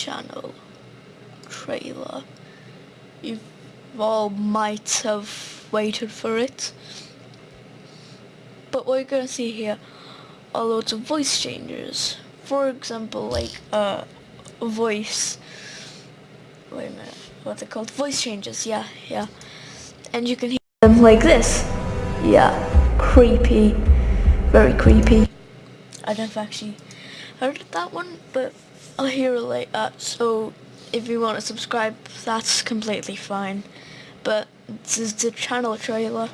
channel trailer. You all might have waited for it. But what you're gonna see here are loads of voice changes. For example, like uh, a voice. Wait a minute, what's it called? Voice changes. Yeah, yeah. And you can hear them like this. Yeah, creepy, very creepy. I don't actually heard that one, but I'll hear it that. So if you want to subscribe, that's completely fine. But this is the channel trailer.